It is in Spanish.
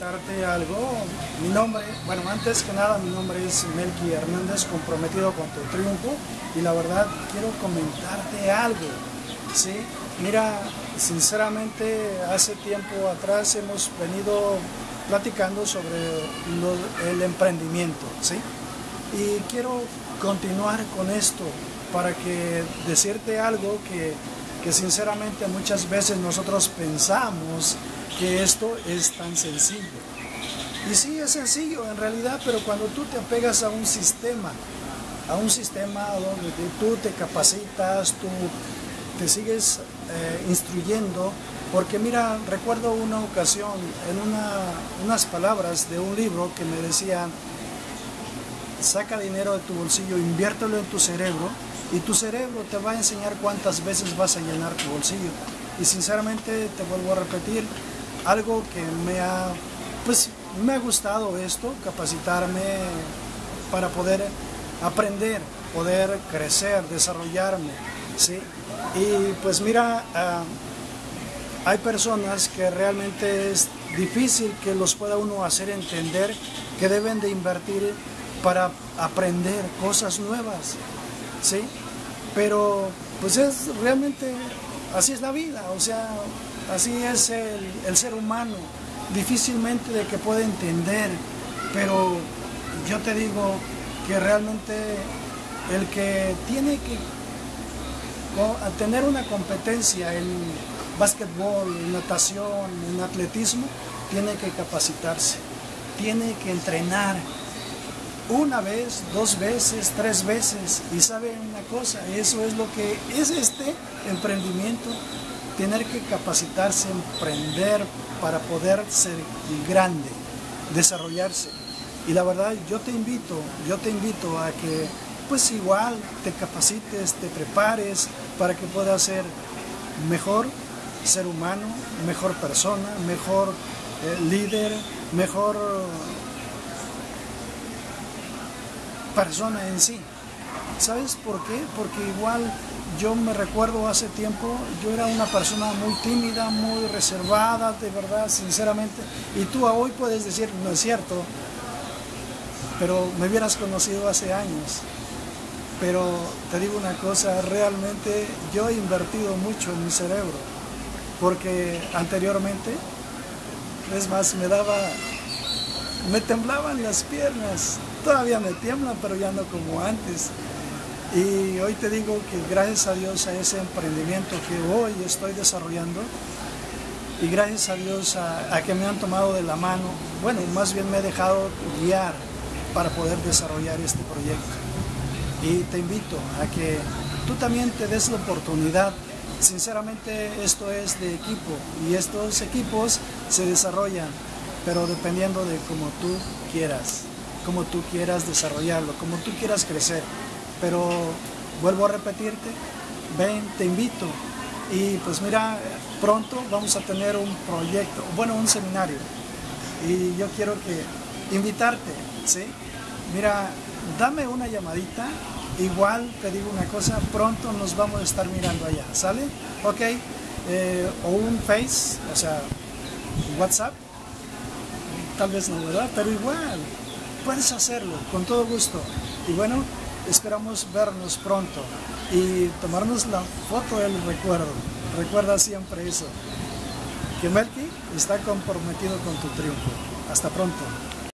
Algo, mi nombre, bueno, antes que nada mi nombre es Melqui Hernández, comprometido con tu triunfo y la verdad quiero comentarte algo, ¿sí? Mira, sinceramente hace tiempo atrás hemos venido platicando sobre el emprendimiento, ¿sí? Y quiero continuar con esto para que decirte algo que, que sinceramente muchas veces nosotros pensamos que esto es tan sencillo. Y sí, es sencillo en realidad, pero cuando tú te apegas a un sistema, a un sistema donde tú te capacitas, tú te sigues eh, instruyendo, porque mira, recuerdo una ocasión en unas palabras de un libro que me decían, saca dinero de tu bolsillo, inviértelo en tu cerebro y tu cerebro te va a enseñar cuántas veces vas a llenar tu bolsillo. Y sinceramente te vuelvo a repetir, algo que me ha, pues, me ha gustado esto, capacitarme para poder aprender, poder crecer, desarrollarme, ¿sí? Y pues mira, ah, hay personas que realmente es difícil que los pueda uno hacer entender que deben de invertir para aprender cosas nuevas, ¿sí? Pero pues es realmente, así es la vida, o sea, Así es el, ser humano, difícilmente de que pueda entender, pero yo te digo que realmente el que tiene que tener una competencia en básquetbol, en natación, en atletismo, tiene que capacitarse, tiene que entrenar una vez, dos veces, tres veces. Y sabe una cosa, eso es lo que es este emprendimiento tener que capacitarse, emprender para poder ser grande, desarrollarse. Y la verdad, yo te invito, yo te invito a que pues igual te capacites, te prepares para que puedas ser mejor ser humano, mejor persona, mejor eh, líder, mejor persona en sí. ¿Sabes por qué? Porque igual yo me recuerdo hace tiempo, yo era una persona muy tímida, muy reservada, de verdad, sinceramente, y tú hoy puedes decir, no es cierto, pero me hubieras conocido hace años. Pero te digo una cosa, realmente yo he invertido mucho en mi cerebro, porque anteriormente, es más, me daba, me temblaban las piernas, todavía me tiemblan, pero ya no como antes. Y hoy te digo que gracias a Dios a ese emprendimiento que hoy estoy desarrollando y gracias a Dios a, que me han tomado de la mano, bueno, más bien me he dejado guiar para poder desarrollar este proyecto. Y te invito a que tú también te des la oportunidad. Sinceramente esto es de equipo y estos equipos se desarrollan, pero dependiendo de cómo tú quieras, cómo tú quieras desarrollarlo, cómo tú quieras crecer pero vuelvo a repetirte, ven, te invito. Y pues mira, pronto vamos a tener un proyecto, bueno, un seminario. Y yo quiero que invitarte, ¿sí? Mira, dame una llamadita, igual te digo una cosa, pronto nos vamos a estar mirando allá, ¿sale? Ok, eh, o un Face, o sea, WhatsApp, tal vez no, ¿verdad? Pero igual, puedes hacerlo, con todo gusto. Y bueno, Esperamos vernos pronto y tomarnos la foto del recuerdo. Recuerda siempre eso, que Melky está comprometido con tu triunfo. Hasta pronto.